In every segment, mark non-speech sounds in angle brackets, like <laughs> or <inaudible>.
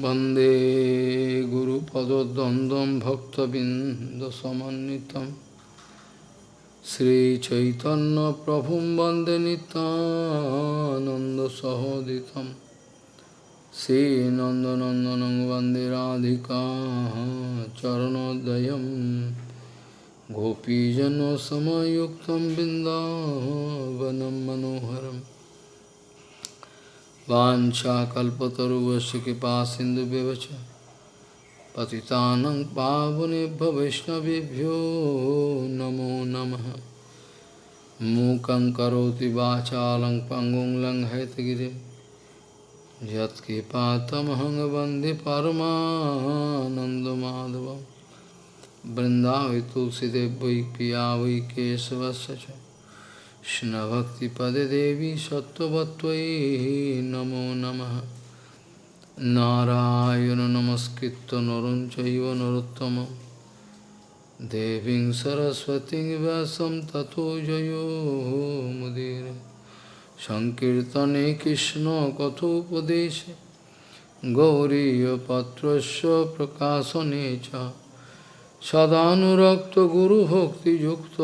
वन्दे गुरुपदद्वन्द्वं भक्तबिन्दसमन्वितं श्रीचैतन्यप्रभुं वन्दे नितानन्दसहोदितं श्रीनन्दनन्दनं वन्दे राधिका चरणोदयं गोपीजनसमयुक्तं बिन्दावनं मनोहरम् वाञ्छाकल्पतरुवस्य कृपा सिन्धुव्यवच पतितानं पावनेभ्य वैष्णवेभ्यो नमो नमः। मूकं करोति वाचालं पङ्गुं लङ्घयतगिरिं यत्कृपातमहं वंदे तुलसीदेव वै पिया वै केशवस्य च। কৃষ্ণভক্তিপদে দেবী সত্যবত্তয়ী নমো নম। নারায়ণ নমস্কৃত নরম চৈব নরোত্তম। দেবীং সরস্বতী ব্যাসম তথো জয়োমুদীর সংকীর্তনে কৃষ্ণ কথোপদেশে। গৌরীপত্রস্য প্রকাশনে চ। সদানুরক্ত গুরুভক্তিযুক্ত।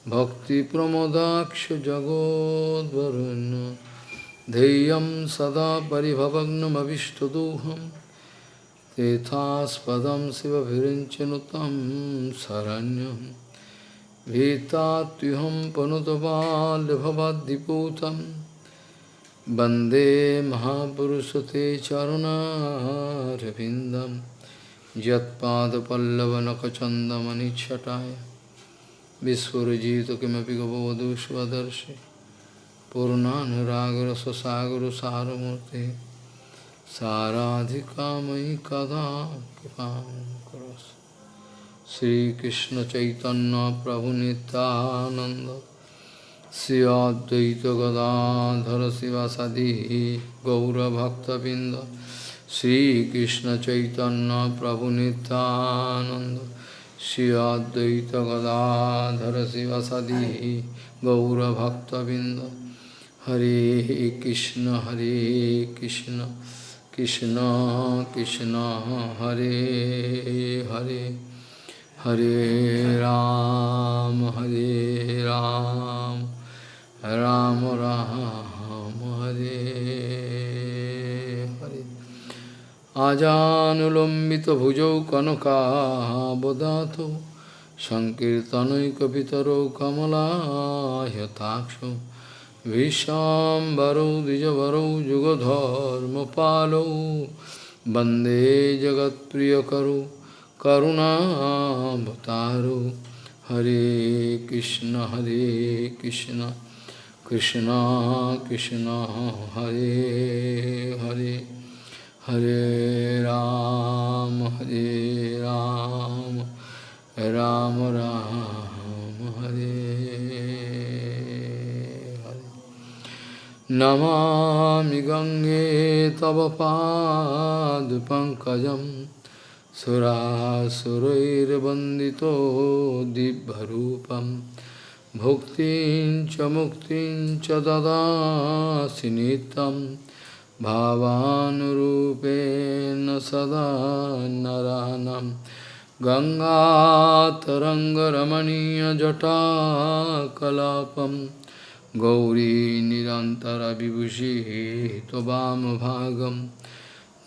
Bhakti Yukta भक्तिप्रमोदाक्षजगोद्वरुन् धैर्यं सदा परिभवग्नमविष्टदोहं। तेथास्पदं शिवभिरिञ्चनुतं शरण्यं। भीतात्युहं पनुतबाल्यभवद्दिपूतं वंदे महापुरुषते चरुणारविन्दं। यत्पादपल्लवनखचन्दमनिच्छटाय Vispurajita kimapi gavavadu svadarshi Purnanuragra sasagra saramurti Saradhikamai kada kipam karas Sri Krishna Chaitanya Prabhu Nityananda Sri Advaita Gadadhara Sivasadi Gaura Bhakta Binda Sri Krishna Chaitanya Prabhu Nityananda Shri Advaita Gadadhara Sivasadi Gaura Bhakta Binda Hare Krishna Hare Krishna Krishna Krishna Hare Hare Hare Ram Hare Ram Ram Ram Hare আজানুলম্বিতভুজৌ কনকাবদাতো সংকীর্তনৈকপিতরৌ কমলায়তাক্ষৌ ভীষাম্বরৌ দ্বিজবরৌ যুগধর্মপালৌ বন্দে জগৎপ্রিয়করৌ করুণাবতারৌ হরে কৃষ্ণ হরে কৃষ্ণ কৃষ্ণ কৃষ্ণ হরে Hare Hare Ram, Hare Ram, Ram Ram, Hare Hare. Namami Gange Tava Pad Pankajam Surasurair Bandito Dibharupam Bhuktin Chamuktin Chadada Sinitam भावानुरूपेण सदा नरानं। गङ्गातरङ्गरमणीयजटाकलापं। गौरी निरन्तरविभूषिः त्ववामभागं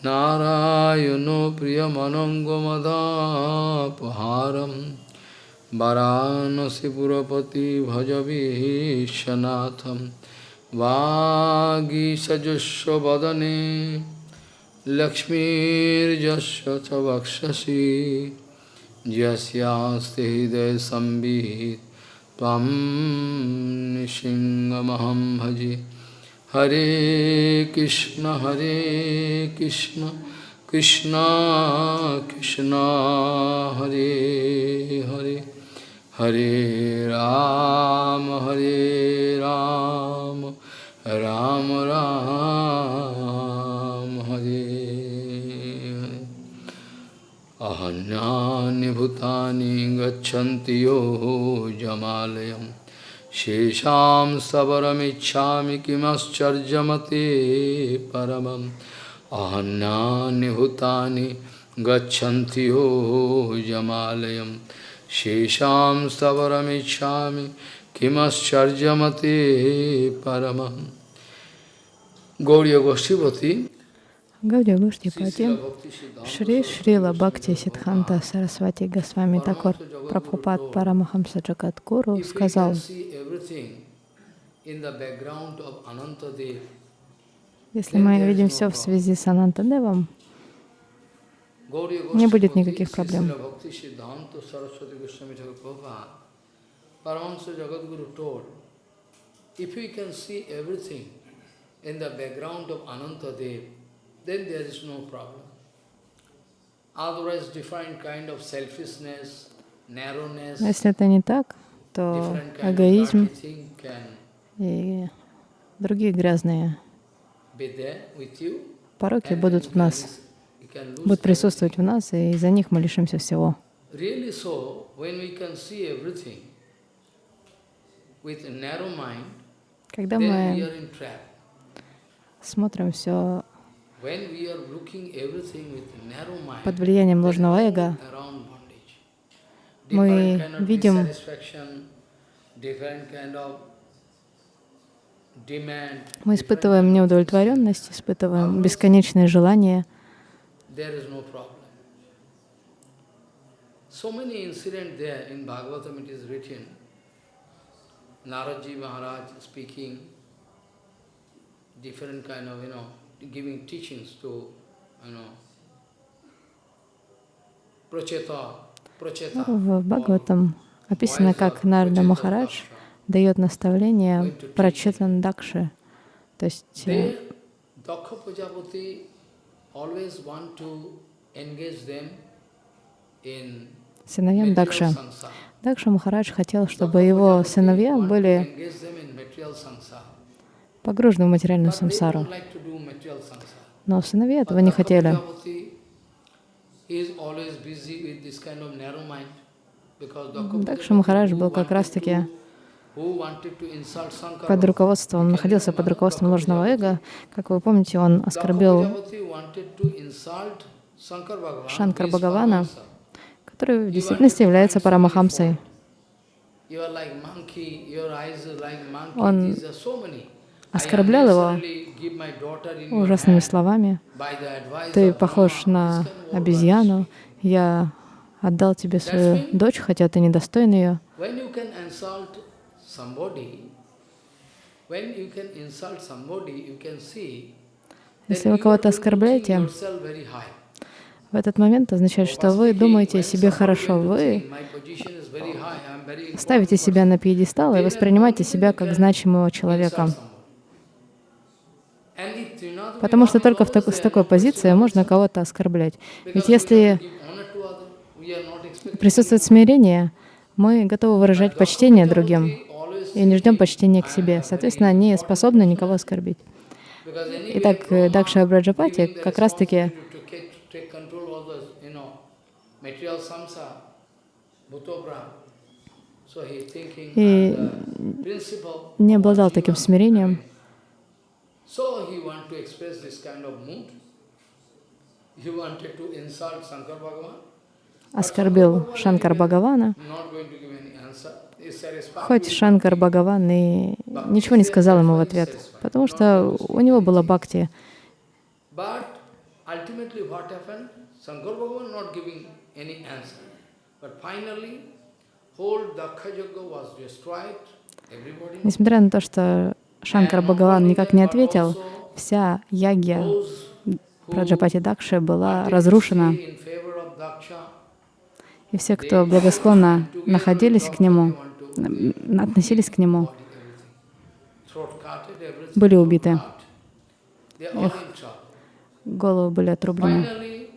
नारायणो प्रियमनङ्गमदापहारं। वरानसिपुरपति भजवीशनाथम् वागीसजस्वदने लक्ष्मीर्जस्व च वक्षसि यस्यास्ति हृदय संवित् त्वं निसिंहमहं भजे हरे कृष्ण हरे कृष्ण कृष्ण कृष्ण हरे हरे हरे राम हरे राम राम राम हरे। अहन्यानि भूतानि गच्छन्ति यो जमालयम्। शेषां सबरमिच्छामि किमश्चर्यमते परमम्। अहन्यानि भूतानि गच्छन्ति यो जमालयम्। शेषां सबरमिच्छामि kimascharjamate paramam Gauriya Goshtipati Гаудия Гоштипати, Шри Шрила Бхакти Сидханта Сарасвати Госвами Такор Прабхупад Парамахамса Джагадгуру сказал, если мы видим все в связи с Анантадевом, не будет никаких проблем. If we can see everything in the background of Anantadev, then there is no problem. Otherwise, different kind of selfishness, narrowness, если это не так, то эгоизм и другие грязные пороки будут в нас, будут присутствовать в нас, и из-за них мы лишимся всего. Really so, when we can see everything with a narrow mind, Когда мы смотрим все под влиянием ложного эго, мы видим мы испытываем неудовлетворенность, испытываем no problem. So many incidents there in Bhagavatam it is written. Naraji Maharaj speaking different kind of, you know, giving teachings to, you know. В Бхагаватам описано, как Нарда Махарадж дает наставление прочитан Дакши. То есть э, They, Dakha Prajapati always want to engage them in сыновьям samsara. Дакша Махарадж хотел, чтобы его сыновья были погружены в материальную самсару. Но сыновья этого не хотели. Дакша Махарадж был как раз-таки под руководством, находился под руководством ложного эго. Как вы помните, он оскорбил Шанкар Бхагавана. Который в действительности является Парамахамсой. Он оскорблял его ужасными словами. Ты похож на обезьяну. Я отдал тебе свою дочь, хотя ты недостоин ее. Если вы кого-то оскорбляете. В этот момент означает, что вы думаете о себе хорошо, вы ставите себя на пьедестал и воспринимаете себя как значимого человека. Потому что только в так- с такой позиции можно кого-то оскорблять. Ведь если присутствует смирение, мы готовы выражать почтение другим и не ждем почтения к себе. Соответственно, не способны никого оскорбить. Итак, Дакша Браджапати как раз-таки и не обладал таким смирением. Оскорбил Шанкар Бхагавана, хоть Шанкар Бхагаван и ничего не сказал ему в ответ, потому что у него было бхакти. But ultimately what happened? Shankar Bhagavan not giving Несмотря на то, что Шанкар Бхагаван никак не ответил, вся ягья Праджапати Дакши была разрушена, и все, кто благосклонно находились к нему, относились к нему, были убиты, trouble. головы были отрублены. Finally,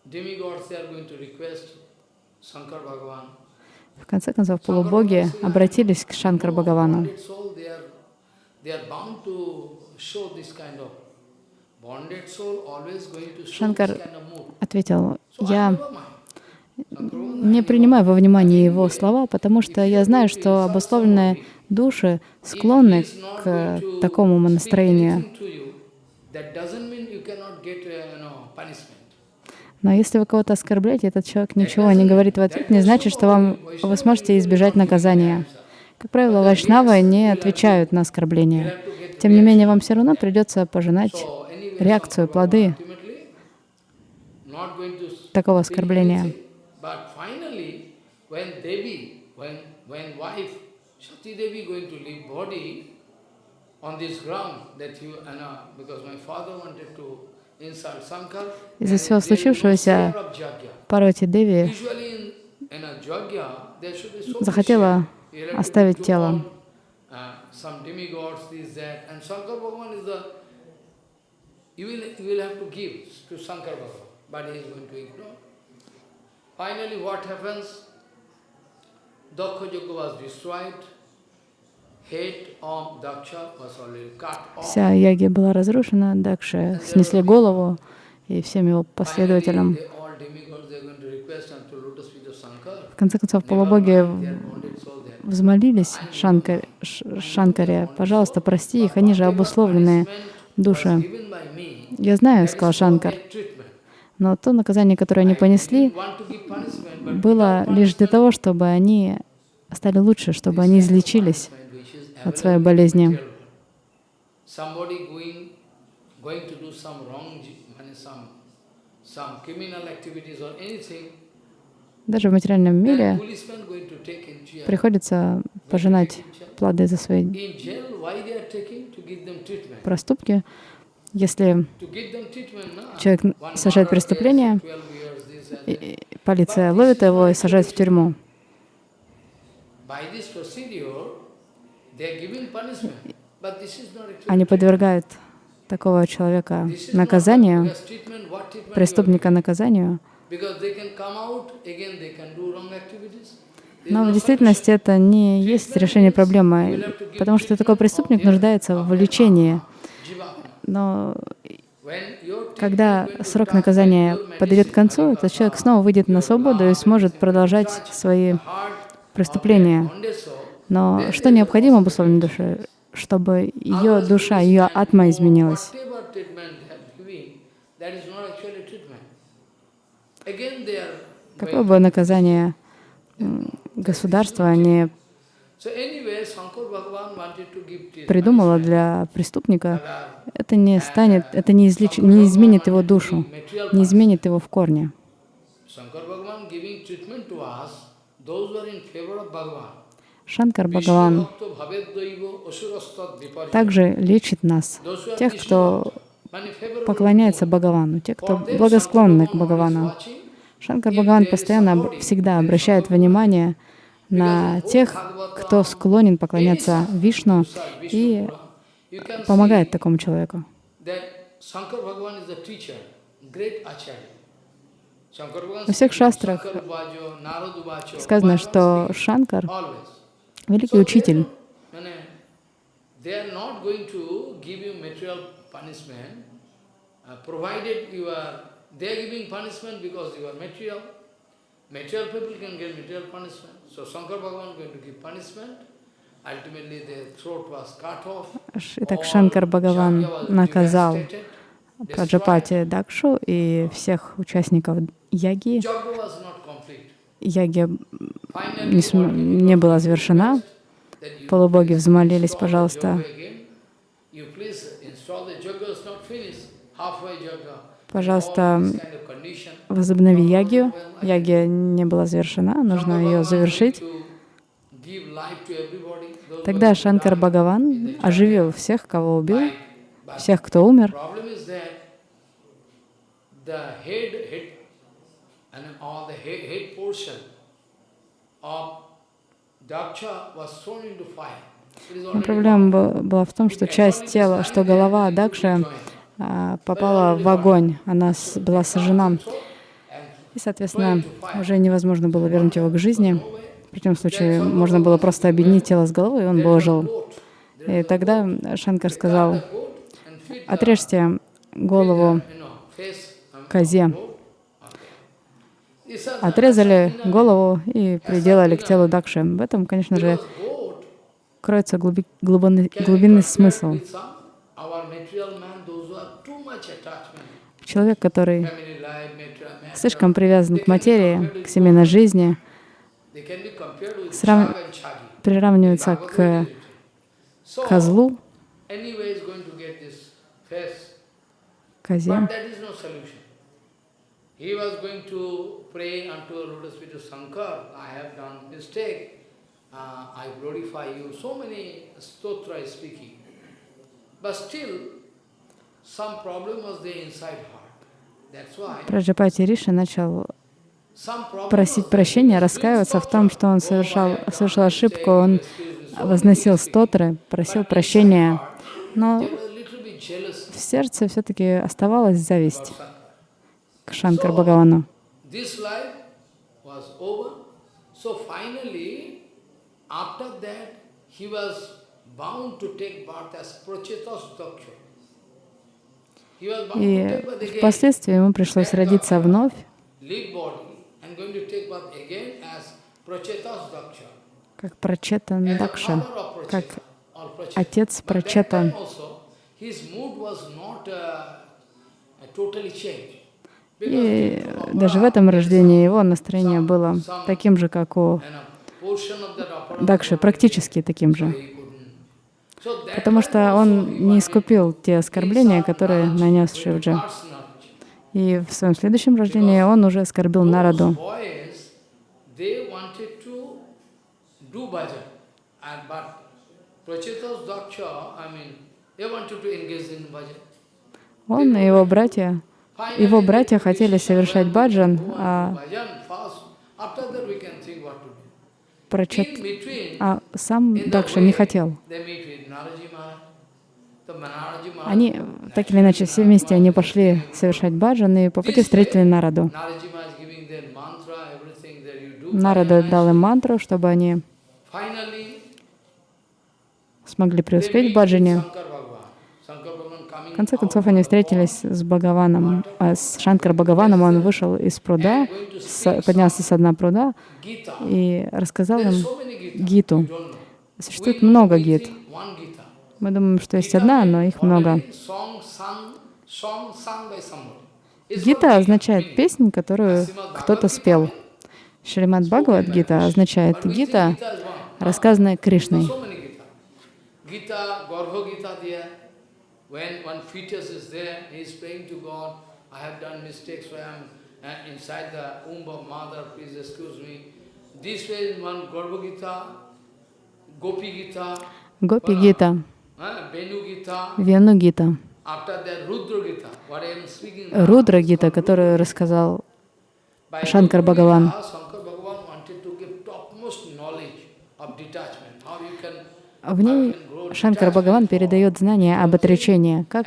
demigods they are going to request Shankar Bhagavan. В конце концов, полубоги обратились к Шанкар Бхагавану. Mood. Ответил, я не принимаю во внимание его слова, потому что я знаю, что обусловленные души склонны к такому настроению. Но если вы кого-то оскорбляете, этот человек ничего не говорит в ответ, не значит, что вам, вы сможете избежать наказания. Как правило, вайшнавы не отвечают на оскорбления. Тем не менее, вам все равно придется пожинать реакцию, плоды такого оскорбления. on this ground, that you, uh, because my father wanted to Из-за всего случившегося. Парвати Деви захотела оставить тело. uh. Finally, what happens? Daksha Yajna was destroyed, head of Daksha was already cut off. Вся яги была разрушена, Дакши снесли голову, и всем его последователям. В конце концов, полубоги взмолились Шанкар, Ш- Шанкаре, пожалуйста, прости их, они же обусловленные души. Я знаю, сказал Шанкар, но то наказание, которое они понесли, было лишь для того, чтобы они стали лучше, чтобы они излечились от своей болезни. Даже в материальном мире приходится пожинать плоды за свои проступки. Если человек совершает преступление, case, 12 years, this and и- that. и полиция ловит его и сажает в тюрьму. Они подвергают такого человека наказанию, преступника наказанию. Но в действительности это не есть решение проблемы, потому что такой преступник нуждается в лечении. Но когда срок наказания подойдет к концу, этот человек снова выйдет на свободу и сможет продолжать свои преступления. Но что необходимо обусловленной душе? Чтобы ее душа, ее атма изменилась. Какое бы наказание государство не придумало для преступника, это не станет, это не, излеч, не изменит его душу, не изменит его в корне. Shankar Bhagavan giving treatment to us, those who are in favor of Bhagavan. Шанкар Бхагаван также лечит нас, тех, кто поклоняется. Бхагавану, те, кто благосклонны к Бхагавану. Шанкар Бхагаван постоянно всегда обращает внимание на тех, кто склонен поклоняться Вишну и помогает такому человеку. Во всех шастрах Сказано, что Шанкар. Великий учитель. Mane, They are not going to give you material punishment, uh, provided you are, they are giving punishment because you are material. Material people can get material punishment. So Shankar Bhagavan going to give punishment. Ultimately their throat was cut off. Итак, Шанкар Бхагаван наказал. Праджапати Дакшу и всех участников яги. Jagya was not complete. Яги не, см- не была завершена. Полубоги взмолились, пожалуйста. Пожалуйста, возобнови ягию. Ягия не была завершена, нужно ее завершить. Тогда Шанкар Бхагаван оживил всех, кого убил, всех, кто умер. problem is that the head, head and all the head, head portion of Daksha was thrown into fire. Проблема была в том, что часть тела, что голова Дакши а, попала в огонь, она была сожжена. И, соответственно, уже невозможно было вернуть его к жизни. В противном случае можно было просто объединить тело с головой, и он бы ожил. И тогда Шанкар сказал, отрежьте голову козе. Отрезали голову и приделали к телу Дакши. В этом, конечно же, кроется глуби- глубинный, глубинный смысл. Человек, который слишком привязан к материи, к семейной жизни, срав- приравнивается к козлу, козе. but that is no solution. He was going to pray unto lotus feet of Shankar, I have done mistake, uh, I glorify you. So many stotra is speaking. But still, some problem was there inside heart. That's why Праджапати Риша начал просить прощения, раскаиваться в том, что он Oh, совершал, совершил ошибку, он возносил стотры, просил прощения, но в сердце все-таки оставалась зависть. К Шанкар Бхагавану. И впоследствии ему пришлось родиться вновь, как Прачетан the Дакша, как отец his mood was not uh, totally changed. И даже в этом рождении его настроение было таким же, как у Дакши, практически таким же. Потому что он не искупил те оскорбления, которые нанес Шивджи. И в своем следующем рождении он уже оскорбил bhajan. Он и его братья, его братья хотели совершать баджан, а between, а сам Дакша не хотел. Они, так или иначе, все вместе они пошли совершать баджан и по пути встретили Нараду. Нарада дал им мантру, чтобы они смогли преуспеть в баджане. Shankar Bhagavan. Shankar Bhagavan coming В конце концов, они встретились с Бхагаваном, а с Шанкар Бхагаваном. Он вышел из пруда, с- поднялся со дна пруда и рассказал им. Гиту. Существует много гит. Мы думаем, что есть одна, но их много. Гита означает песнь, которую кто-то спел. Шримад Бхагавад Гита означает Гита, рассказанная Кришной. so many Gita. Gita, Garbha Gita there. When one fetus is there, he is praying to God, I have done mistakes, I am uh, inside the womb of mother, please excuse me. This way is one Garbha Gita, Gopi Gita, Гита, uh, Venu Gita, Rudra Gita, what I am speaking Рудра Гита, которую рассказал. Gita, you can, В ней Шанкар Бхагаван передает знания об отречении, как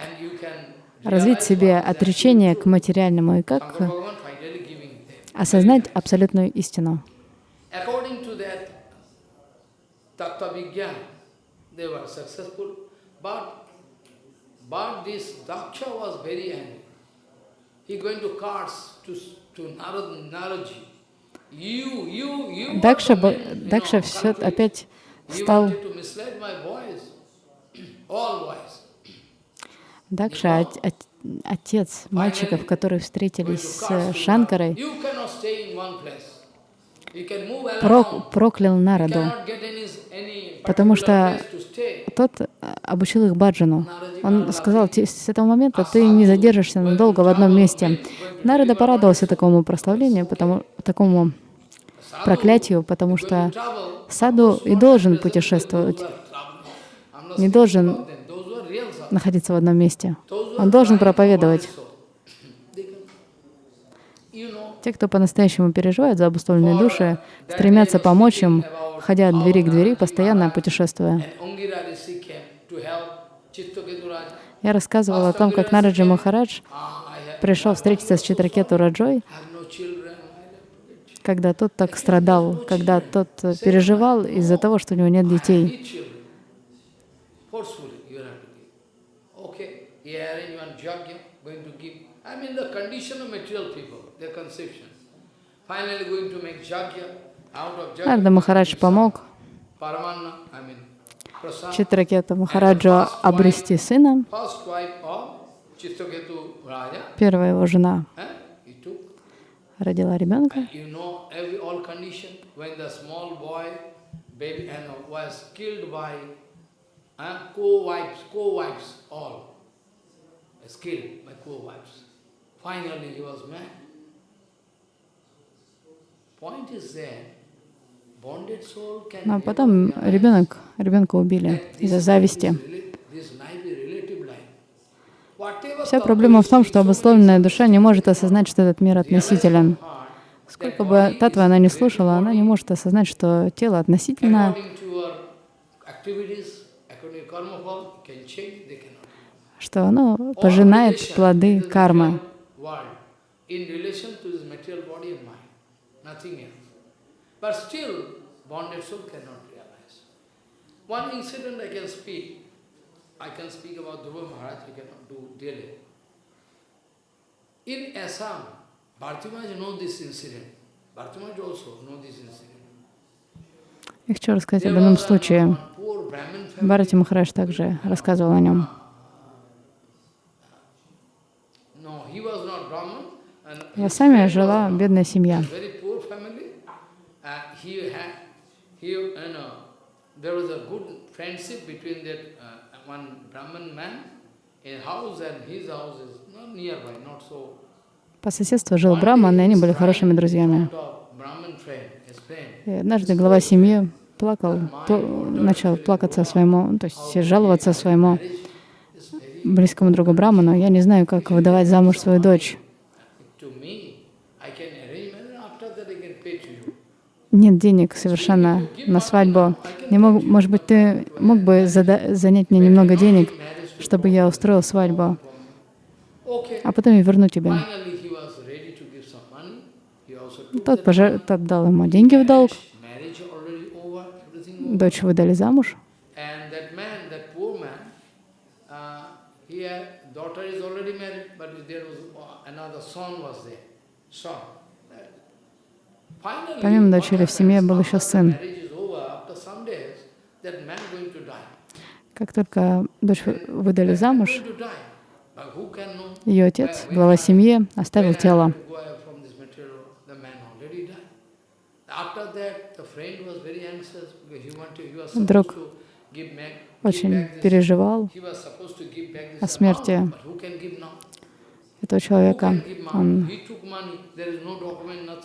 развить себе отречение к материальному и как осознать абсолютную истину. Дакша, Дакша все опять стал... Дакша, от- от- отец мальчиков, которые встретились с Шанкарой, прок- проклял Нараду, потому что тот а, обучил их баджану. Он сказал, «Те- с этого момента ты не задержишься надолго в одном месте. Нарада порадовался такому прославлению, потому, такому проклятию, потому что саду и должен путешествовать, не должен находиться в одном месте. Он должен проповедовать. Те, кто по-настоящему переживает за обусловленные души, стремятся помочь им, ходя от двери к двери, постоянно путешествуя. Я рассказывала о том, как Нараджи Махарадж пришел встретиться с Читракету Раджой, когда тот так страдал, когда тот переживал из-за того, что у него нет детей. Forcefully, you have to give. Okay, he arranged one yajna, going to give. I mean the condition of material people, their conception. Finally going to make yajna. Out of yajna, Нарда Махарадж помог Читракета Махараджу обрести сына, Первая его жена eh, родила ребенка. Co-wives, co-wives, all was killed by co-wives. Finally, he was mad. Point is can. Но never потом realize ребенок, ребенка убили из-за зависти. is is Вся проблема в том, что обусловленная душа не может осознать, что этот мир относителен. Сколько бы татва она ни слушала, она не может осознать, что тело относительно, что оно пожинает плоды кармы. One incident I can speak. I can speak about Dhruva Maharaj, I cannot do daily. In Assam, Bharti Maharaj know this incident. Bharti Maharaj also know this incident. Я хочу рассказать об одном случае. Бхарати Махарадж также рассказывал о нем. В Асаме жила бедная семья. Uh, uh. По соседству жил Браман, и они были хорошими друзьями. И однажды глава семьи плакал, пл- начал плакаться своему, то есть жаловаться своему близкому другу Браману. Я не знаю, как выдавать замуж свою дочь. Нет денег совершенно на свадьбу. Не мог, может быть, ты мог бы занять мне немного денег, чтобы я устроил свадьбу, а потом я верну тебе. Тот, that пожа- тот дал ему деньги в долг, Marriage already over, everything over. Дочь выдали замуж. Uh, uh, Помимо дочери в семье был еще сын. Как только дочь вы- выдали замуж, ее отец, глава семьи, оставил тело. After that, Друг Очень переживал о смерти этого человека. Он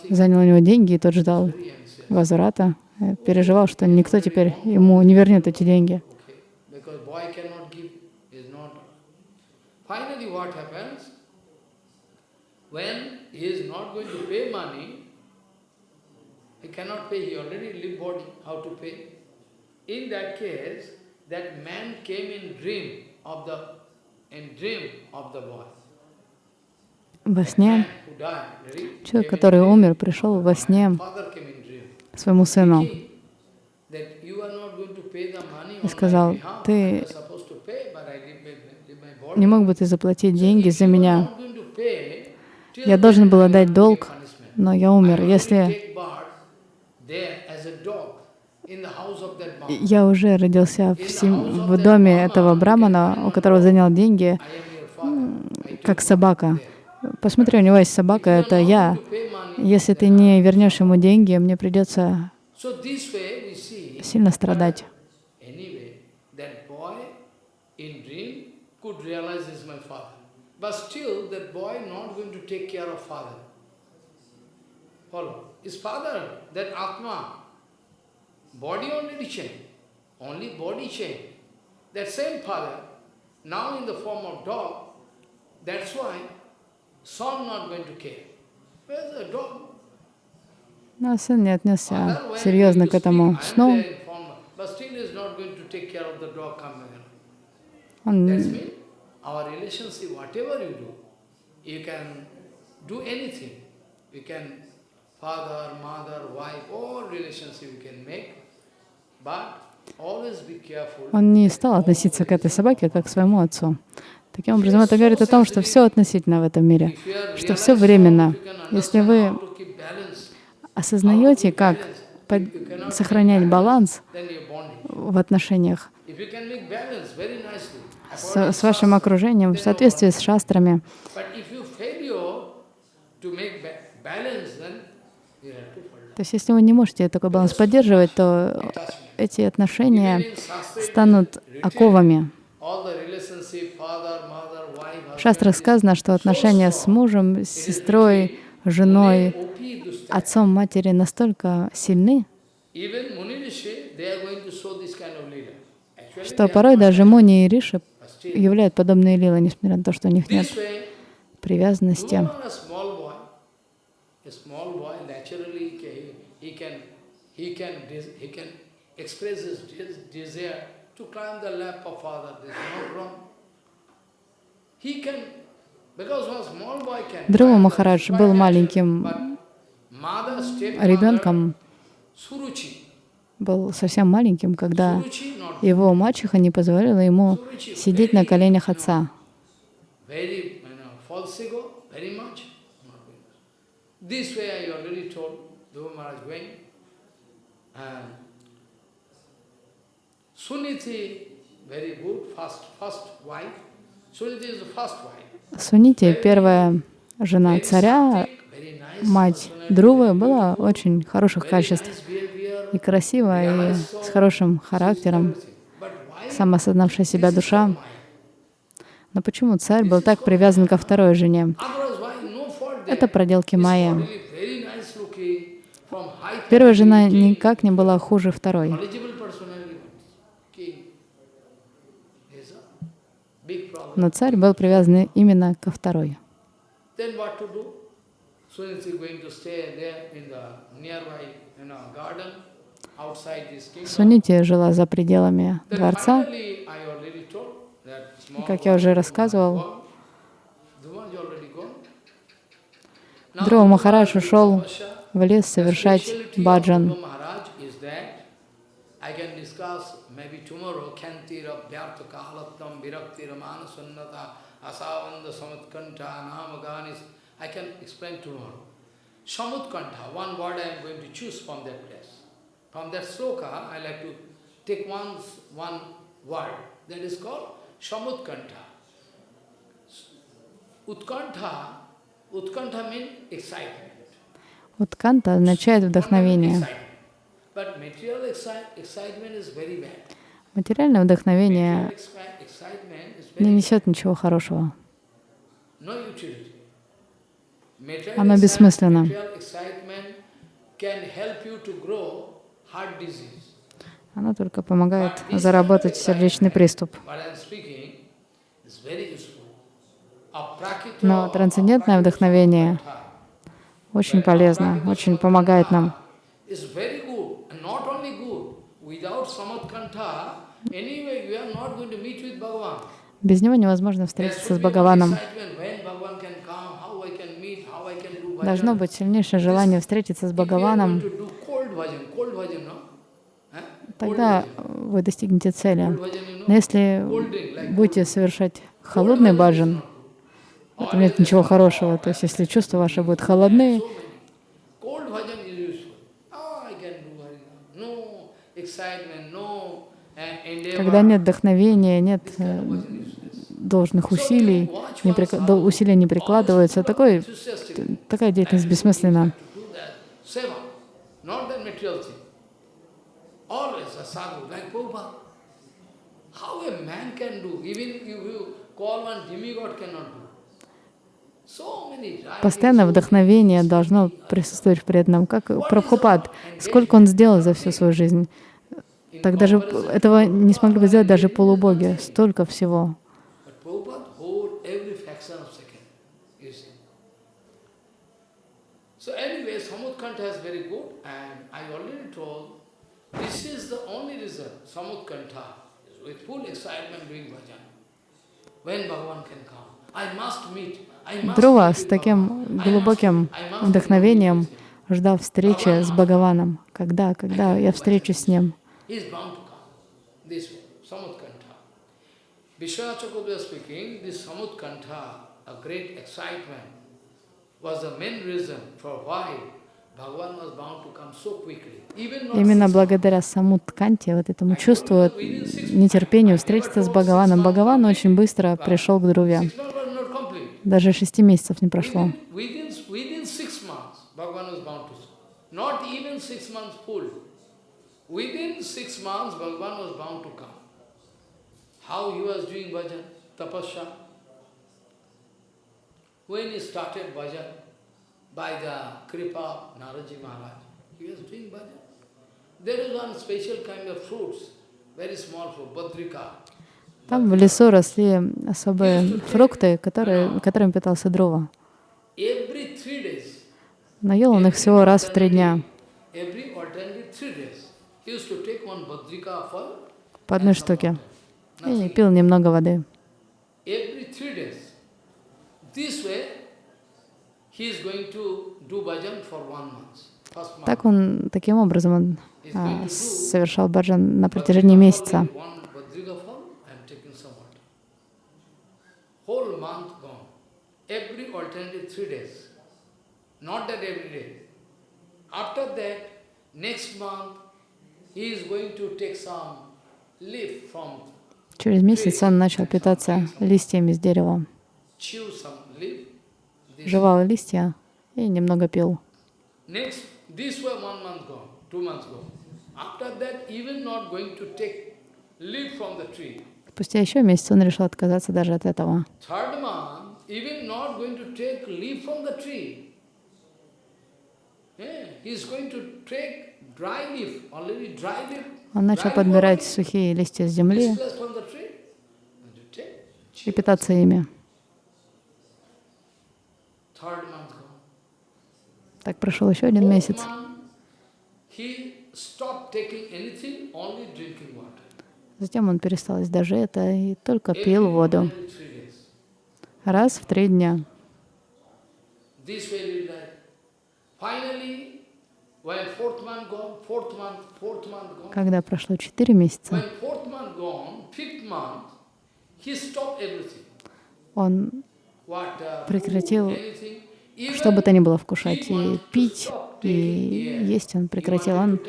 занял у него деньги, и тот ждал возврата. Э, Переживал, что никто теперь ему не вернет эти деньги. Finally what happens? When he is not going to pay money, he cannot pay, he already live body, how to pay? In that case, that man came in dream of the, in dream of the boy. Во сне человек, который умер, пришел во сне своему сыну и сказал, ты не мог бы ты заплатить деньги за меня? Я должен был отдать долг, но я умер. Если я уже родился в, сем- в доме этого брамана, у которого занял деньги, как собака. Посмотри, у него есть собака, это я. Если ты не вернешь ему деньги, мне придется сильно страдать. Anyway, that boy in dream could realize this is my father. But still, that boy not going to take care of father. Follow. His father, that Atma, body already changed. Only body changed. That same father, now in the form of dog, that's why son not going to care. Where's the dog? Но сын не отнесся Father, when серьезно going к to этому speak, I am сну. there in form, but still is not going to take care of the dog coming around. Он That's mean our relationship, whatever you do, you can do anything. You can father, mother, wife, all relationship you can make, but always be careful. Он не стал относиться к этой собаке как к своему отцу. Таким образом, это говорит о том, что все относительно в этом мире, что все временно. Если вы осознаете, как сохранять баланс в отношениях, с, с вашим окружением в соответствии с шастрами. То есть если вы не можете такой баланс поддерживать, то эти отношения станут оковами. В шастрах сказано, что отношения с мужем, с сестрой, женой, отцом, матерью настолько сильны, что порой даже Муни и Риши являют подобные лилы, несмотря на то, что у них нет привязанности. He, can he can he can express his des- desire to climb the lap of father. There is no wrong. He can because one small boy can. The- Махарадж был маленьким ребенком, был совсем маленьким, когда его мачеха не позволила ему сидеть на коленях отца. This way I already told Dhruva Maharaj going. And Suniti, very good, first, first wife. Suniti is the first wife. Сунити, первая жена царя, мать Друвы, была очень хороших качеств. И красивая, и с хорошим характером, самоосознавшая себя душа. Но почему царь был так привязан ко второй жене? Это проделки This Майи. really very nice looking, from high Первая жена никак не была хуже второй. Но царь был привязан именно ко второй. Сунити жила за пределами дворца. small Как я уже рассказывал, Dhruva Махарадж ушел. В лес совершать баджан. I can one word I am going to choose from that place. From that sloka, I like to take one, one word. That is called Samutkanta. Utkantha, Utkantha means excitement. Утканта означает вдохновение. Материальное вдохновение не несет ничего хорошего. Оно бессмысленно. Оно только помогает заработать сердечный приступ. Но трансцендентное вдохновение очень полезно, очень помогает нам. Без него невозможно встретиться с Бхагаваном. Должно быть сильнейшее желание встретиться с Бхагаваном, тогда вы достигнете цели. Но если будете совершать холодный баджан, в этом нет ничего хорошего. То есть если чувства ваши будут холодные. Oh, uh, когда нет вдохновения, нет э, должных усилий, не прик- усилия не прикладываются, такой, такая деятельность бессмысленна. How a man can do, even if you. Постоянно вдохновение должно присутствовать в преданном. Как Прабхупад, сколько он сделал за всю свою жизнь. Так даже этого не смогли бы сделать даже полубоги. Столько всего. When Bhagavan can come, I must meet, Друва с таким глубоким вдохновением ждал встречи с Бхагаваном. Когда, когда я встречусь с ним? Именно благодаря саму Тканте, вот этому чувству, нетерпению встретиться с Бхагаваном, Бхагаван очень быстро пришел к Друве. Six months was not complete. Даже шести месяцев не прошло. How he was doing bhajan, tapasya. When he started bhajan, by the kripa of Naraji Maharaj, he was doing bhajan. There is one special kind of fruits, very small fruit, badrika. Там в лесу росли особые фрукты, которые, которыми питался Дрова. Every three days, Но ел он их всего раз в три дня, по одной штуке, и пил немного воды. Так он, таким образом он а, совершал баджан на протяжении месяца. One badrika fal, I am taking some water. Whole month gone. Every alternative three days. Not that every day. After that, next month, he is going to take some leaf from, Через месяц он начал питаться листьями с дерева. Жевал листья и немного пил. Спустя еще месяц он решил отказаться даже от этого. Even not going to take leaf from the tree. Он начал подбирать сухие листья с земли и питаться ими. Так прошел еще один месяц. Затем он перестал есть даже это и только пил воду. Раз в три дня. Когда прошло четыре месяца, он uh, Прекратил что бы то ни было вкушать, и пить, и есть он прекратил. Он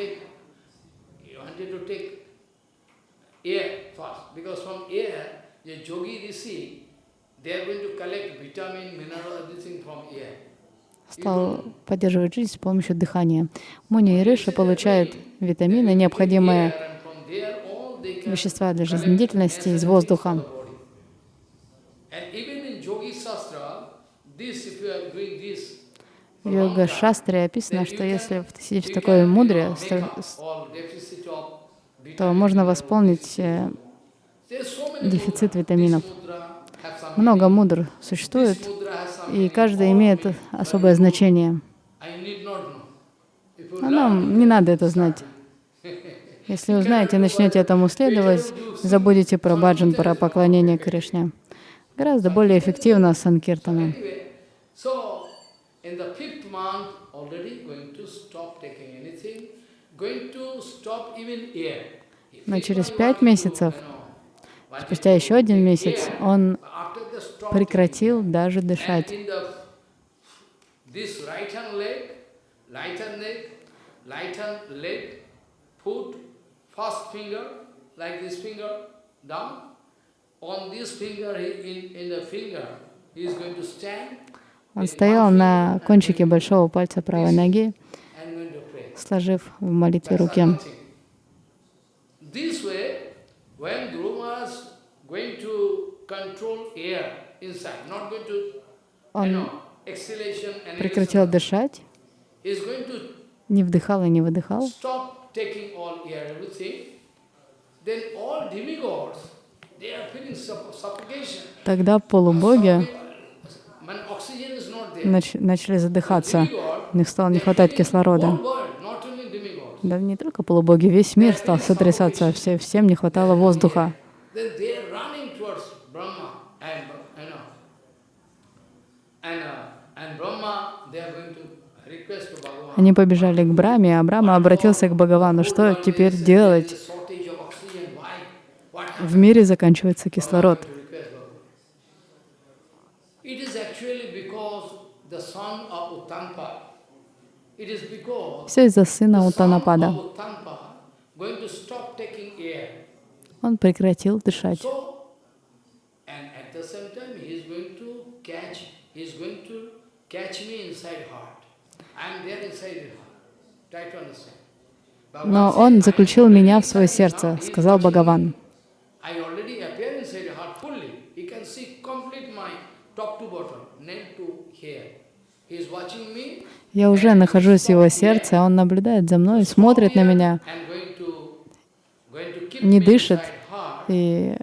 стал поддерживать жизнь с помощью дыхания. Муни и Риши получают витамины, необходимые вещества для жизнедеятельности из воздуха. В йога-шастре описано, что если сидеть в такой мудре, с- то можно восполнить э, дефицит витаминов. Много мудр существует, и каждый имеет особое значение. А нам не надо это знать. Если узнаете, начнете этому следовать, забудете про баджан, про поклонение Кришне. Гораздо более эффективно санкиртана. Но через пять месяцев, спустя еще один месяц, он прекратил даже дышать. Он стоял на кончике большого пальца правой ноги, сложив в молитве руки. nothing. This way, when Guru Maharaj going to control air inside, not going to, you Он прекратил дышать, не вдыхал и не выдыхал. Тогда полубоги нач- начали задыхаться. У них стало не хватать кислорода. Да не только полубоги, весь мир стал сотрясаться, все, всем не хватало воздуха. Then they are running towards Brahma and you know, and uh, and Brahma they are going to request to Bhagavan. Они побежали к Браме, а Брама обратился к Бхагавану. Что теперь делать? В мире заканчивается кислород. Все из-за сына Утанапада. Он прекратил дышать. Но он заключил "I am меня в свое сердце, сказал Бхагаван. Я уже нахожусь в его сердце, он наблюдает за мной, смотрит на меня Не дышит. и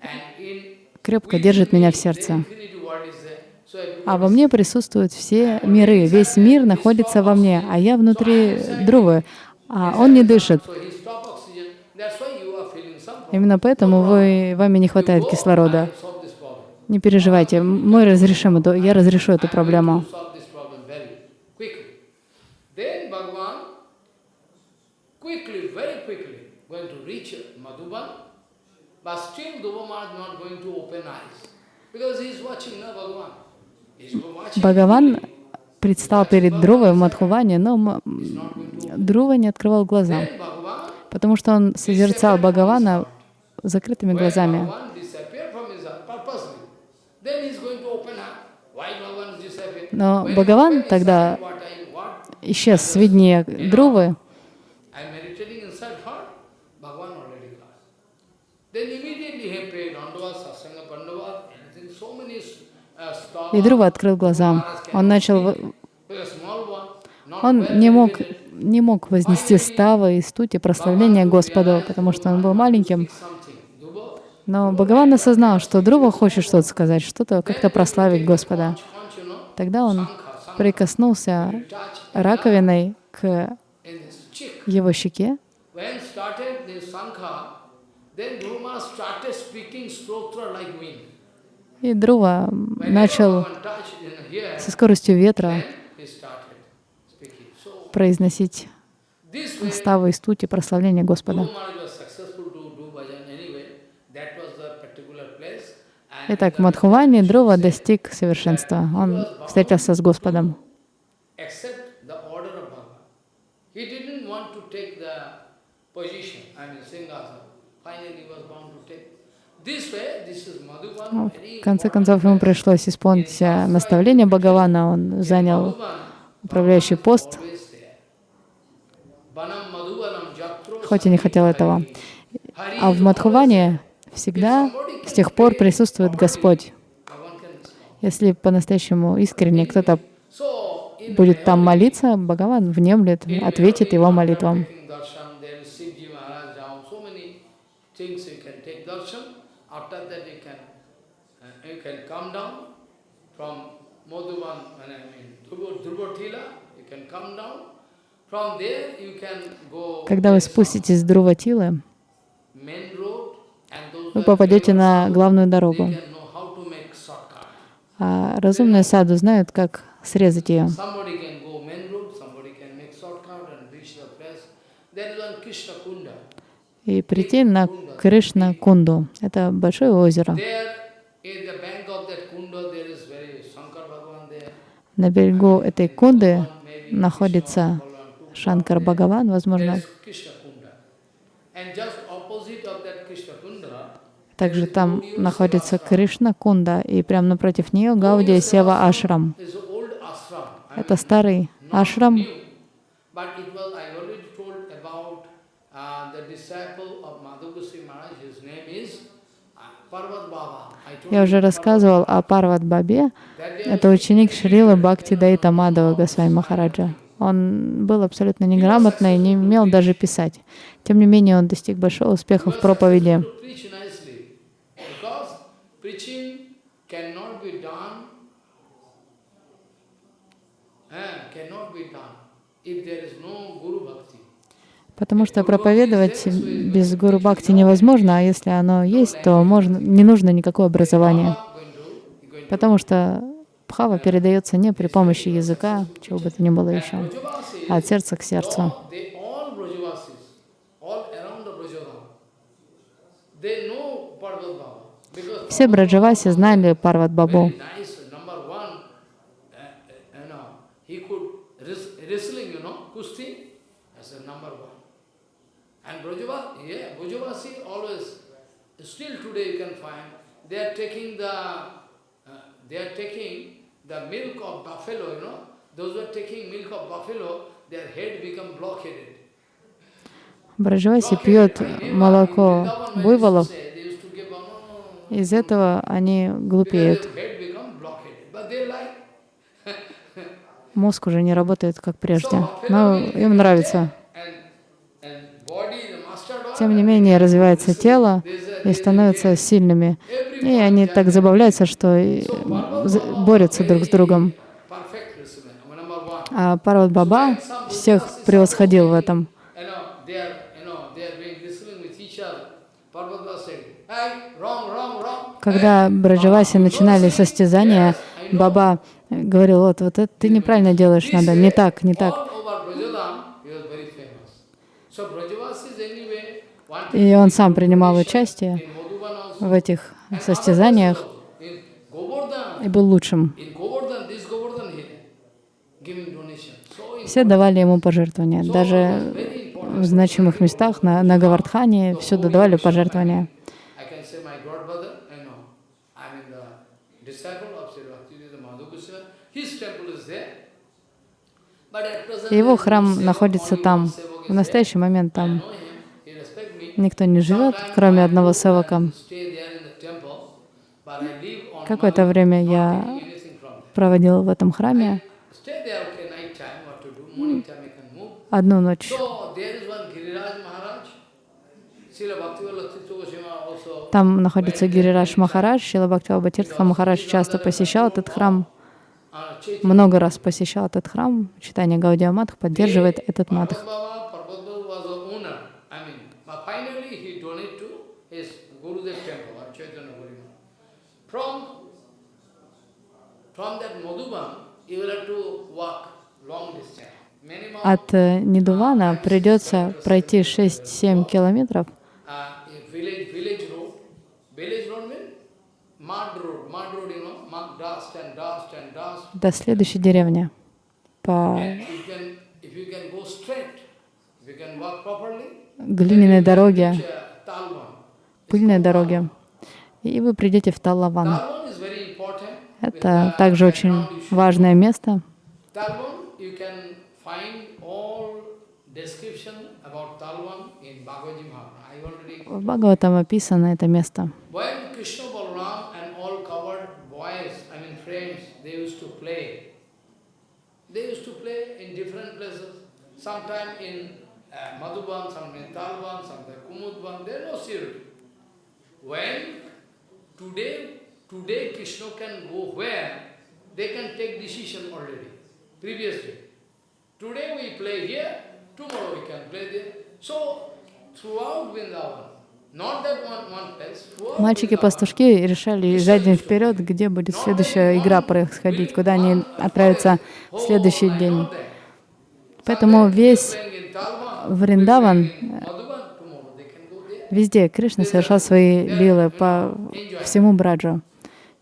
крепко держит меня в сердце. infinity what is there. So А во мне присутствуют все миры, весь мир находится во мне, а я внутри Друвы, а он не дышит. Именно поэтому вы, вами не хватает кислорода. Не переживайте, мы разрешим эту, я разрешу эту проблему. But still Dhruva Maharaj not going to open eyes. Because he is watching, no Bhagavan. Бхагаван предстал перед Друвой в Мадхуване, но Друва не открывал глаза, потому что он созерцал Бхагавана закрытыми глазами. Disappeared from his heart purposely, then he и Друва открыл глаза. Он начал, он не мог, не мог вознести ставы и стути прославления Господу, потому что он был маленьким. Но Бхагаван осознал, что Друва хочет что-то сказать, что-то как-то прославить Господа. Тогда он прикоснулся раковиной к его щеке, When started this Sankha, then Dhruva started speaking stotra like wind. И Друва начал со скоростью ветра произносить ставы и стути прославления Господа. Итак, в Мадхуване Друва достиг совершенства. Он встретился с Господом. This way, this is Ну, В конце концов, ему пришлось исполнить э, наставление Бхагавана. Он занял управляющий пост, хоть и не хотел этого. А в Мадхуване всегда с тех пор присутствует Господь. Если по-настоящему искренне кто-то будет там молиться, Бхагаван внемлет, ответит его молитвам. taking darshan, there is Shivji Maharaj down, so many things you can take darshan. After that you can, uh, you can come down from Madhuban, I mean Dhruva- Dhruvatila, you can come down. From there you can go Когда вы спуститесь с Друватилы, вы попадете на главную дорогу. А разумные саду знают, как срезать ее. И прийти на Кришна Кунду. Это большое озеро. На берегу этой Кунды находится Шанкар Бхагаван, возможно, также там находится Кришна Кунда, и прямо напротив нее Гаудия Сева Ашрам. Это старый ашрам, uh, uh, Parvat Baba. Я уже рассказывал о Парват Бабе. Это ученик Шрилы Бхакти Дайта Госвами Махараджа. Он был абсолютно неграмотный, не умел даже писать. Тем не менее, он достиг большого успеха в проповеди. to preach nicely, Потому что проповедовать без Гуру Бхакти невозможно, а если оно есть, то можно, не нужно никакое образование. Потому что бхава передается не при помощи языка, чего бы то ни было еще, а от сердца к сердцу. Все Браджаваси знали Парват Бабу. very nice, number one, uh, uh, you know, he could wrest- wrestling, you know, kusti, that's the number one. And Brajavasi, yeah, Brajavasi always, still today you can find, they are taking the, uh, they are taking the milk of buffalo, you know, those who are taking milk of buffalo, their head become blockheaded. Браджаваси пьет молоко буйволов, из этого они глупеют. Мозг уже не работает как прежде, <laughs> но им нравится. Тем не менее, развивается тело и становятся сильными. И они так забавляются, что борются друг с другом. А Парват Баба всех превосходил в этом. Когда Браджаваси начинали состязания, Баба говорил, вот, вот это ты неправильно делаешь, надо не так, не так. И он сам принимал участие в этих состязаниях и был лучшим. Все давали ему пожертвования. Даже в значимых местах, на, на Гавардхане, всюду давали пожертвования. Его храм находится там. В настоящий момент там know him, he respect me. Никто не живет, кроме одного севака. Какое-то время я проводил в этом храме одну ночь. Там находится Гирирадж Махарадж, Шила Бхактиваба Тиртха Махарадж часто посещал этот храм, много раз посещал этот храм. Читание Гаудия Матх поддерживает этот матх. Parvat Baba, Parvat Baba was the owner. I mean, but finally he donated to his Gurudev temple, or Chaitanya Guru. From, from that Madhuban, you will have to walk long distance. От э, Нидувана придется пройти 6-7 километров uh, до следующей деревни. По глиняной дороге, uh, пыльной дороге, и вы придете в Талаван. Important. Это также очень важное место. В Бхагаватам описано это место. In uh, Madhuban, in Talban, Kumudban, there is no security. When today, today Krishna can go where, they can take decision already, previously. Today we play here, tomorrow we can play there. So, throughout Vrindavan, Мальчики-пастушки решали за день вперед, где будет следующая игра происходить, куда они отправятся в следующий день. Поэтому весь Вриндаван, везде Кришна совершал свои лилы по всему Браджу.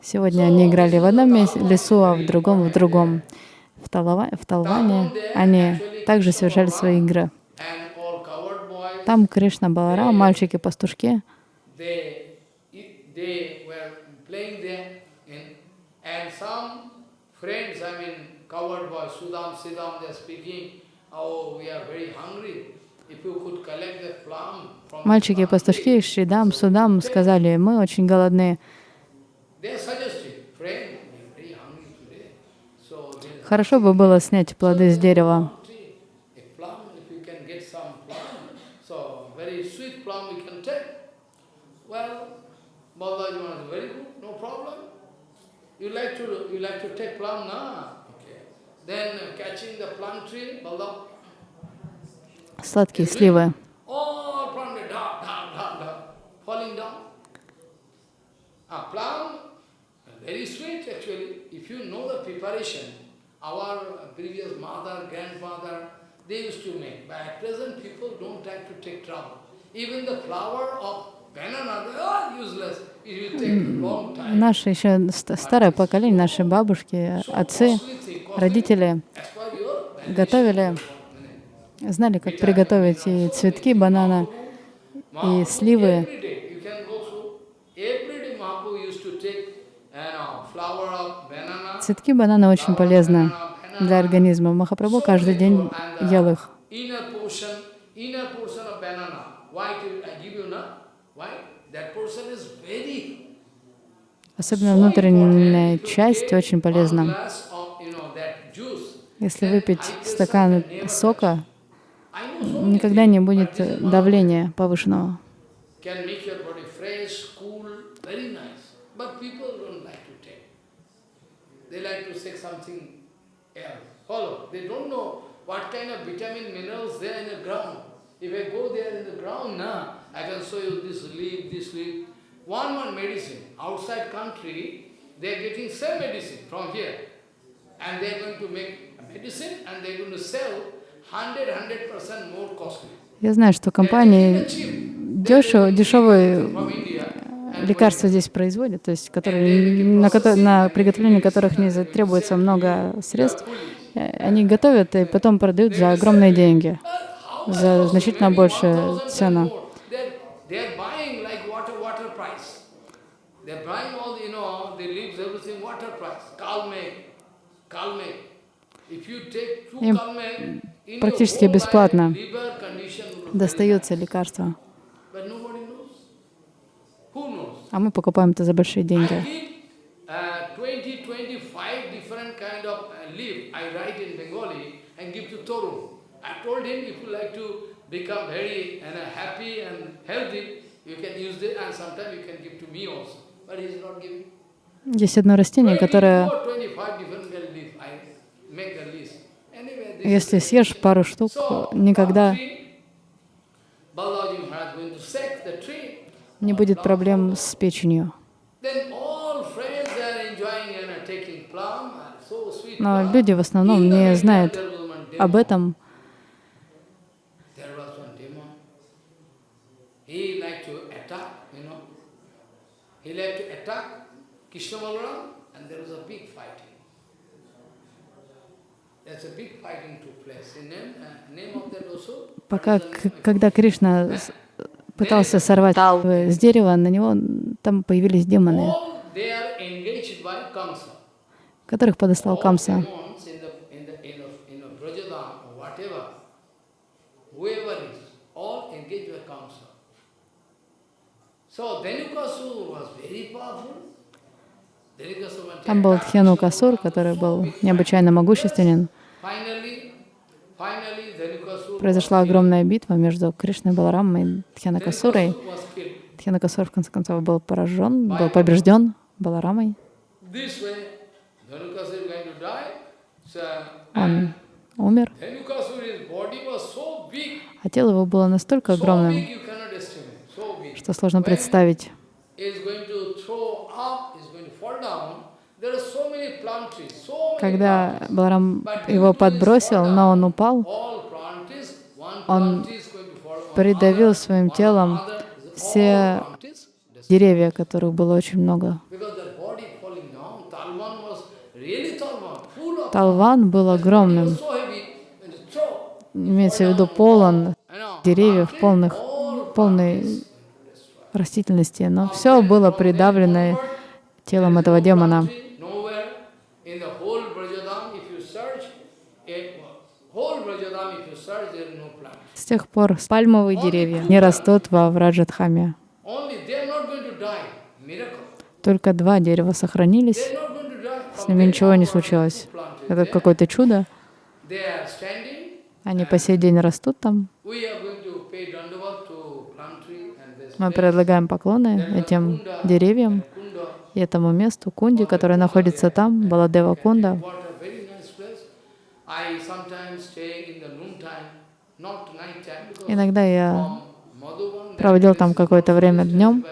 Сегодня они играли в одном лесу, а в другом в другом. В, Талава, в Талване они также совершали свои игры. Там Кришна Баларам, мальчики-пастушки, friends, I mean, covered boys, Sudam, Siddham, they are speaking, oh, we are very hungry. If you could collect the plum from the Мальчики и plum пастушки, Шридам, Судам сказали, мы очень голодны. Хорошо бы было снять плоды с дерева. you like to you like to take plum, na? Okay. Then uh, catching the plum tree, Balaji, Сладкие сливы. Ah. Наше еще ст- старое поколение, наши бабушки, отцы, родители, готовили, знали, как приготовить и цветки банана, и сливы. Цветки банана очень полезны для организма. Махапрабху каждый день ел их. Особенно внутренняя часть очень полезна. Если выпить стакан сока, никогда не будет давления повышенного. One one medicine. Outside country, they are getting same medicine from here. And they are going to make medicine and they are going to sell 100, 100% more costly. Я знаю, что компании дешево, дешевые лекарства здесь производят, то есть которые, на, на приготовление которых не требуется много средств. Э, Они готовят и потом продают за огромные деньги, за значительно большую цену. Им практически бесплатно. Who knows? а мы покупаем это за большие деньги. give uh, 20, 25 different kind of uh, leaf I write in Bengali and give to Torun. I told him if you like to become very and, uh, happy and healthy, you can use this and sometimes you can give to me also. But he's not giving. Есть одно растение, которое, если съешь пару штук, никогда не будет проблем с печенью. Но люди в основном не знают об этом. He liked to attack, you know. He liked to attack Krishna Balaram, and there was a big fighting. There's a big fighting took place. In name, uh, name of that also. Пока, когда Кришна пытался сорвать э, с дерева, на него там появились демоны, которых подослал Камса. Там был attack Дхену Krishna Касур, Balaram, который был необычайно могущественен. Произошла огромная битва между Кришной Баларамом и killed. Дхьянакасур, в конце концов, был поражен, был побежден Баларамой. Он умер, а тело его было настолько огромным, что сложно представить. Когда Баларам его подбросил, но он упал, Он придавил своим телом все деревья, которых было очень много. Талван был огромным, имеется в виду полон деревьев, полных, полной растительности, но все было придавлено телом этого демона. Nowhere in the whole Brajadam, if you search, it, whole Brajadam, if you search, there is no plant. С тех пор пальмовые деревья не растут во Враджатхаме. Только два дерева сохранились, с ними ничего не случилось. Это какое-то чудо. Они по сей день растут там. Мы предлагаем поклоны этим деревьям и этому месту, Кунди, которое находится там, Баладева Кунда. Иногда я проводил там какое-то время днем.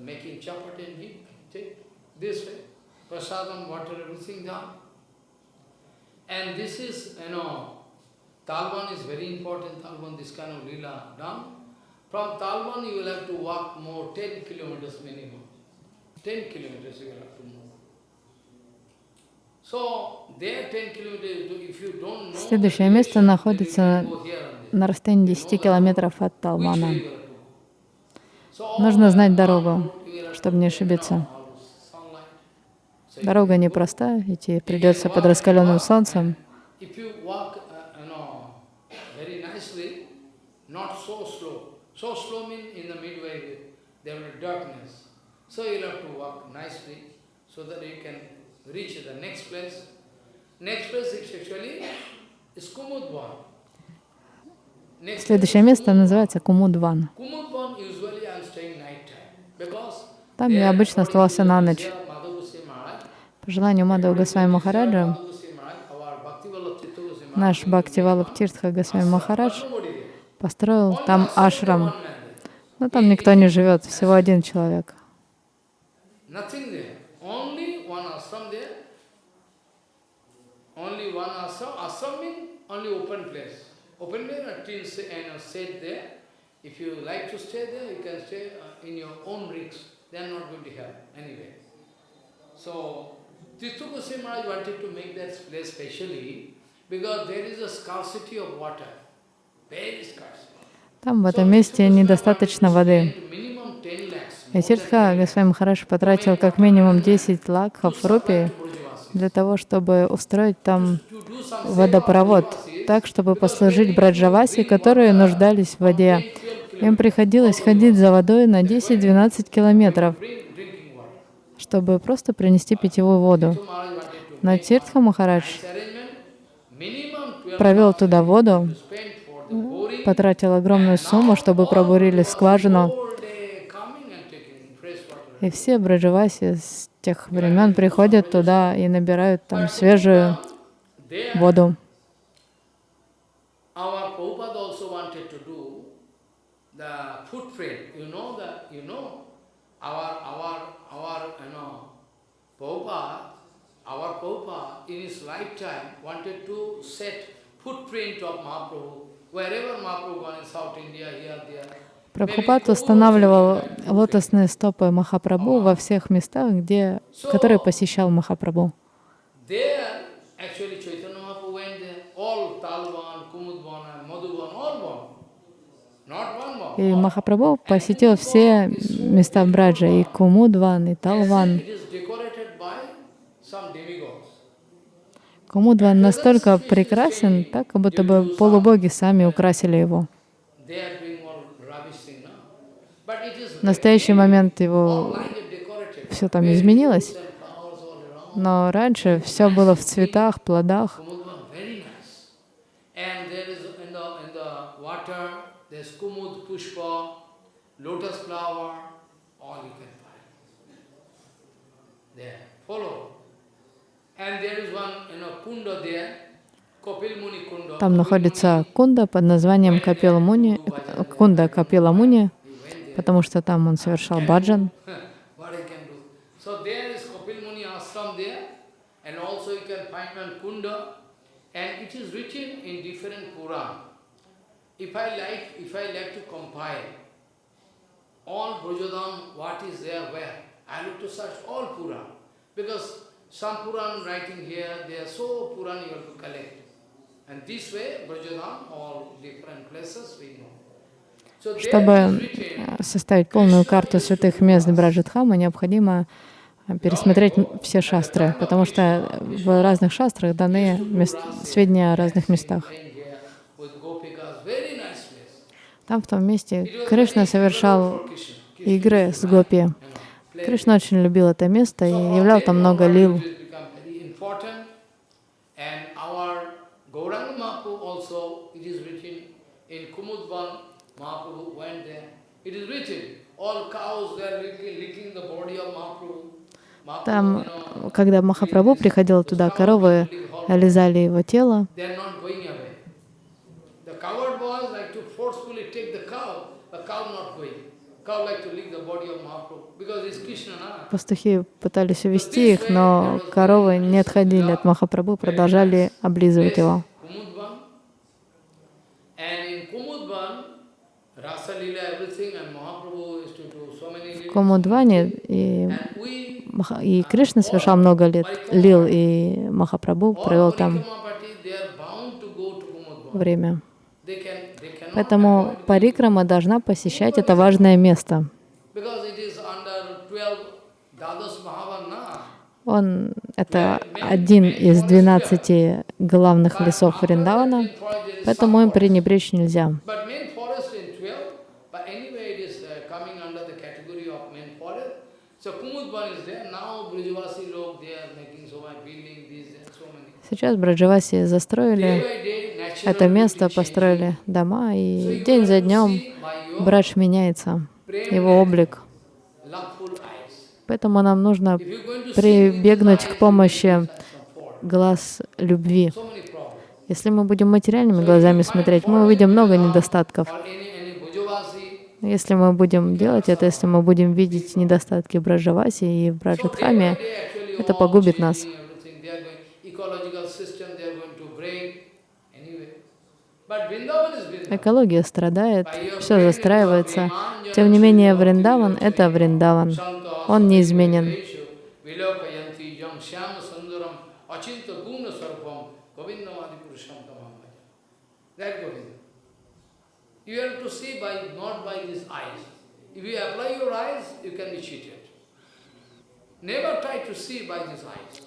Making chapati and give, take. this way, prasadam, water, everything done. And this is, you know, Talban is very important, Talban, this kind of lila done. From Talban you will have to walk more, 10 kilometers minimum. 10 kilometers you will have to move. So, there 10 kilometers, if you don't know, Следующее место находится на расстоянии 10 километров от all Нужно знать дорогу, чтобы не ошибиться. down all sunlight. So Дорога непростая, идти придется под раскаленным солнцем. Uh, Следующее место называется Кумудван. Там я обычно оставался на ночь. Желанию Мадхава Госвами Махараджа, наш Бхакти Валаб Тиртха Госвами Махарадж построил там ашрам. Но там никто не живет, всего один человек. Uh. So, Tirtha Goswami Maharaj wanted to make that place specially because there is a scarcity of water. Very scarce. Там в этом месте недостаточно воды. Minimum 10 lakhs. И Тиртха Госвами Махарадж потратил как минимум 10 лакхов рупий для того, чтобы устроить там водопровод, так, чтобы послужить браджаваси, которые нуждались в воде. Им приходилось ходить за водой на 10-12 километров. Чтобы просто принести питьевую воду. Но Тиртха Махарадж This arrangement, minimum 12 провел туда воду, потратил огромную сумму, чтобы пробурили скважину, и все браджаваси с тех времен приходят туда и набирают там свежую воду. our Prabhupada also wanted to do the footprint. You know that, you know, our, our, our, you know, Prabhupada, our Prabhupada in his lifetime wanted to set footprint of Mahaprabhu. Wherever Mahaprabhu gone in South India, here, there. Прабхупад устанавливал лотосные стопы Махапрабху во всех местах, где, которые посещал Махапрабху. И Махапрабху посетил все места Браджа, и Кумудван, и Талван. It is decorated by Кумудван настолько прекрасен, так как будто бы полубоги сами украсили его. В настоящий момент его все там изменилось, но раньше все было в цветах, плодах. Lotus flower, all you can find. There, follow. Там находится кунда под названием Капила Муни, э, кунда Капила Муни, потому что там он совершал баджан. If I like, if I like to compile all Brajadam, what is there, where, I look to search all Puran. Because some Puran writing here, they are so Puran you have to collect. And this way, Brajadam, all different places we know. Чтобы э, составить полную карту святых мест Браджатхама, необходимо э, пересмотреть все шастры, потому что в разных шастрах даны сведения о разных местах. Там, в том месте, Кришна совершал игры с гопи. Кришна очень любил это место и являл там много лил. Там, когда Махапрабху приходил туда, коровы лизали его тело, like to lick the Пастухи пытались увести их, но коровы не отходили от Махапрабху, продолжали облизывать его. В. Комудване и, и Кришна совершал много лет лил, и Махапрабху провел там время. Поэтому Парикрама должна посещать это важное место. because it is under 12 Dadas Mahavarna. Он — это один из 12 главных лесов Вриндавана, поэтому им пренебречь нельзя. But main forest in 12, but anyway it is uh, coming under the category of main forest. So Kumudban is there. Now Brijavasi log, they are making so much building, this and so many. Сейчас Браджаваси застроили это место, построили дома, и день за днем Брадж меняется, его облик. Поэтому нам нужно прибегнуть к помощи глаз любви. Если мы будем материальными глазами смотреть, мы увидим много недостатков. Если мы будем делать это, если мы будем видеть недостатки в Браджаваси и в actually это погубит нас. экология страдает, все застраивается. Тем не менее, Вриндаван — это Вриндаван. Он неизменен.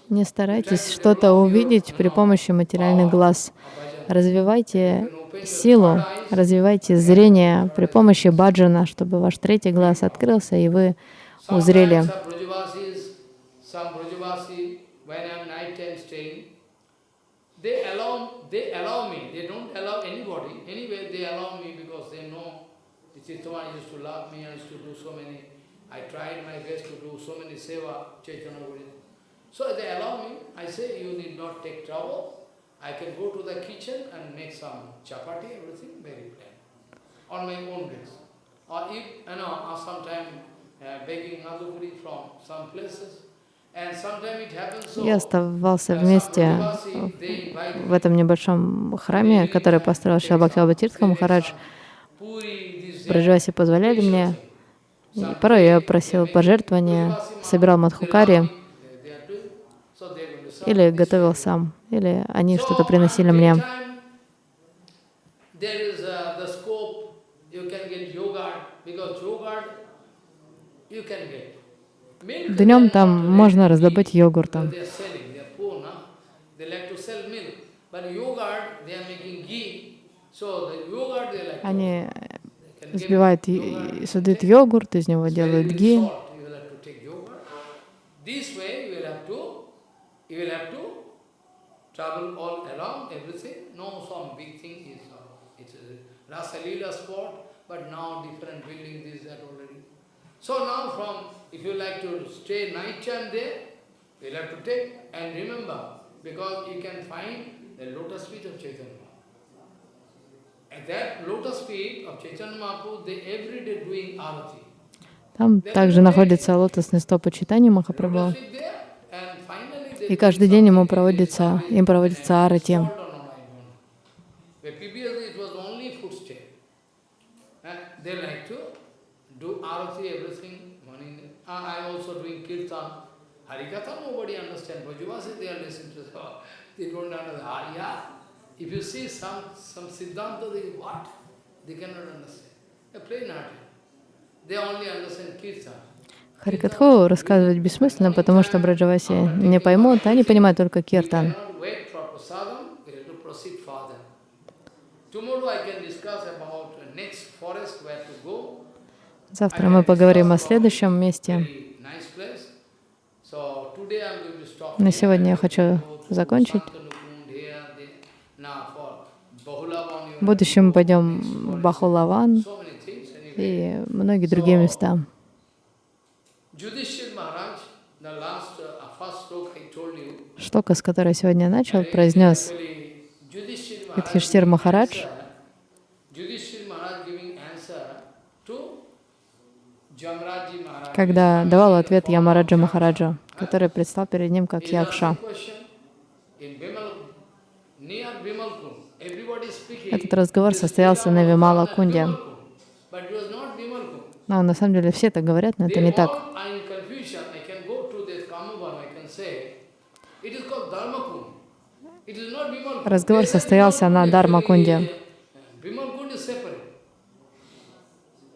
Не старайтесь что-то увидеть при помощи материальных глаз. Развивайте силу, развивайте зрение при помощи баджана, чтобы ваш третий глаз открылся, и вы узрели. Sometimes some Brajavasis, some Brajavasi, when I'm night time staying, they allow, they allow me, they don't allow anybody, anyway they allow me because they know Chittama used to love me, I used to do so many, I tried my best to do so many seva, Chaitanya Guru. So they allow me, I say you need not take trouble, I can go to the kitchen and make some chapati, everything very plain, on my own risk. Or if, you know, or sometime uh, Я оставался uh, вместе в этом небольшом храме, который построил Шила Бхактиваба Махарадж. Браджаваси позволяли мне. И порой я просил пожертвования, собирал мадхукари, или готовил сам, или они что-то приносили мне. daytime, There is uh, the scope, you can get yogurt, because yogurt you can get. Milk they Днем там можно раздобыть eat, йогурт. because They are selling, they are poor, no? They like to sell milk. But yogurt, they are making ghee. So the yogurt they like to Они и создают йогурт, из него делают ги. uh, Rasa Leela spot, but now different building, this. So now from, if you like to stay night time there, you will have to take, and remember, because you can find the lotus feet of Chaitanya. At that lotus feet of Chaitanya Mahaprabhu, they every day doing arati. Там также находится лотосный стоп почитания Махапрабху. And И каждый день ему проводится, им проводится арати. And they like to do arati, everything, morning. Ah, I also doing kirtan. Harikatha, nobody understand. Brajavasi, they are listening to, oh, they don't understand. Ah, yeah. If you see some, some Siddhanta, they, what? They cannot understand. A plain arti. They only understand kirtan. Харикатху рассказывать бессмысленно, потому что Браджаваси не поймут, они понимают только киртан. Tomorrow I can discuss about the next forest where to go. Завтра мы поговорим о следующем месте. На сегодня я хочу закончить. В будущем мы пойдем в Бахулаван и многие другие места. Uh, Штока, с которой сегодня начал, произнес giving Махарадж. answer- Yudhishthira Maharaj giving answer to Jamraji Maharaj. Когда давал ответ Ямараджа Махараджа, который предстал перед ним как Якша. Этот разговор состоялся на Вимала Кунде. But it was not Bimalkund. Но на самом деле все так говорят, но это не так. all are in confusion. I can go to this Kamavam, I can say, it is called Dharmakund. It is not Bimalkund. Разговор They said состоялся на Bimalkund Дharmakунде. actually, uh, Bimalkund is separate.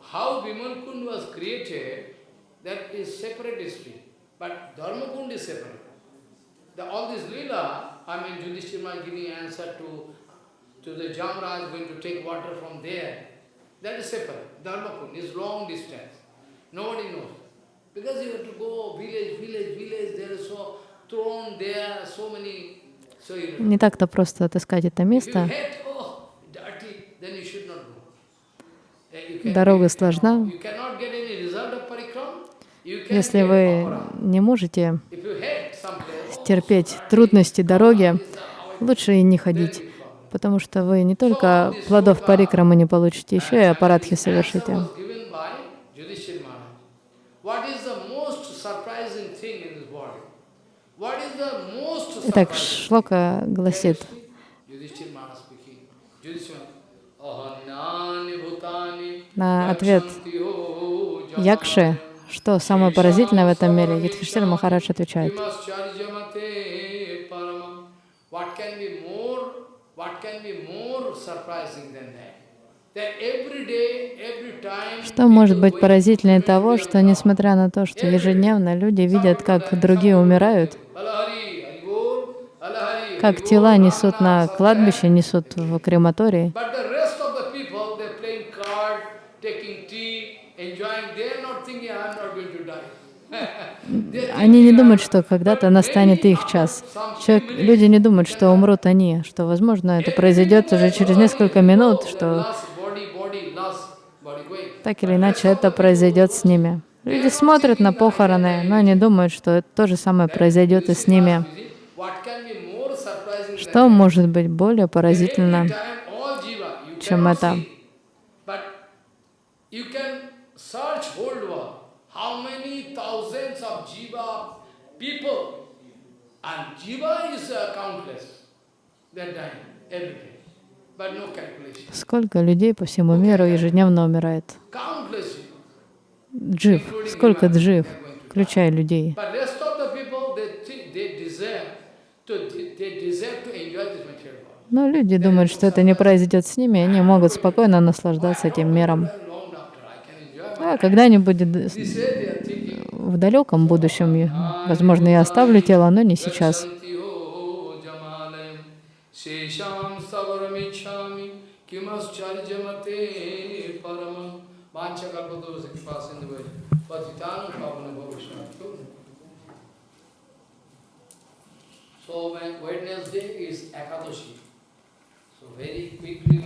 How Bimalkund was created, that is separate history. But Dharmakund is separate. The, all this lila, I mean, Yudhishthira giving answer to, to the Jamraj going to take water from there, that is separate. Dharmakund is long distance. Nobody knows. Because you have to go village, village, village, there is so thrown there, so many. So you Не так-то просто отыскать это место. oh. Eh, Дорога сложна. You cannot get any result of parikram. You can Если вы не можете терпеть трудности дороги, лучше и не ходить, потому что вы не только плодов парикрамы не получите, еще и аппаратхи совершите. Итак? Шлока гласит, на ответ Якши. Что самое поразительное в этом мире, Юдхиштир Махарадж отвечает, что может быть поразительнее того, что несмотря на то, что ежедневно люди видят, как другие умирают, как тела несут на кладбище, несут в крематории, But the rest of the people, they're playing card, taking tea, enjoying, they're not thinking, I'm not going to die. They're Они не думают, что когда-то настанет их час. Человек, люди не думают, что умрут они, что, возможно, это произойдет уже через несколько минут, что так или иначе это произойдет с ними. Люди смотрят на похороны, но они думают, что то же самое произойдет и с ними. Что может быть более поразительно, чем это? see. But you can search whole world. How many thousands of jiva people and jiva is uh, countless. They're dying every day. But no calculation. Сколько людей по всему миру ежедневно умирает? Джив, сколько джив, включая людей. Но люди думают, что это не произойдет с ними, и они могут спокойно наслаждаться этим миром. Long after I can enjoy. А когда-нибудь are в далеком будущем, возможно, я оставлю тело, но не сейчас. So when Wednesday is Ekadashi. So very quickly